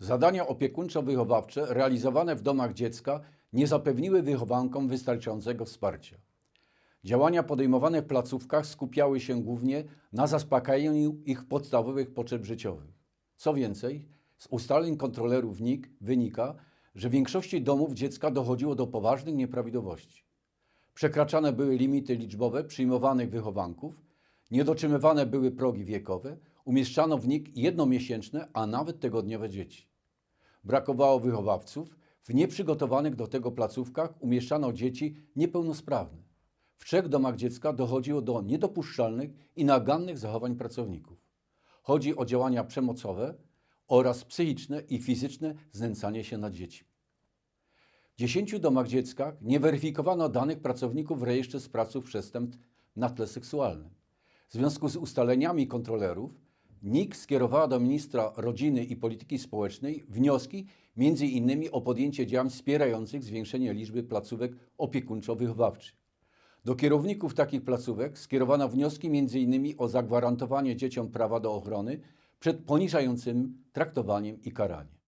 Zadania opiekuńczo-wychowawcze realizowane w domach dziecka nie zapewniły wychowankom wystarczającego wsparcia. Działania podejmowane w placówkach skupiały się głównie na zaspokajaniu ich podstawowych potrzeb życiowych. Co więcej, z ustaleń kontrolerów NIK wynika, że w większości domów dziecka dochodziło do poważnych nieprawidłowości. Przekraczane były limity liczbowe przyjmowanych wychowanków, nie dotrzymywane były progi wiekowe, umieszczano w NIK jednomiesięczne, a nawet tygodniowe dzieci. Brakowało wychowawców, w nieprzygotowanych do tego placówkach umieszczano dzieci niepełnosprawne. W trzech domach dziecka dochodziło do niedopuszczalnych i nagannych zachowań pracowników. Chodzi o działania przemocowe oraz psychiczne i fizyczne znęcanie się nad dziećmi. W 10 domach dziecka nie weryfikowano danych pracowników w rejestrze sprawców przestępstw na tle seksualnym. W związku z ustaleniami kontrolerów NIK skierowała do ministra rodziny i polityki społecznej wnioski m.in. o podjęcie działań wspierających zwiększenie liczby placówek opiekuńczo-wychowawczych. Do kierowników takich placówek skierowano wnioski m.in. o zagwarantowanie dzieciom prawa do ochrony przed poniżającym traktowaniem i karaniem.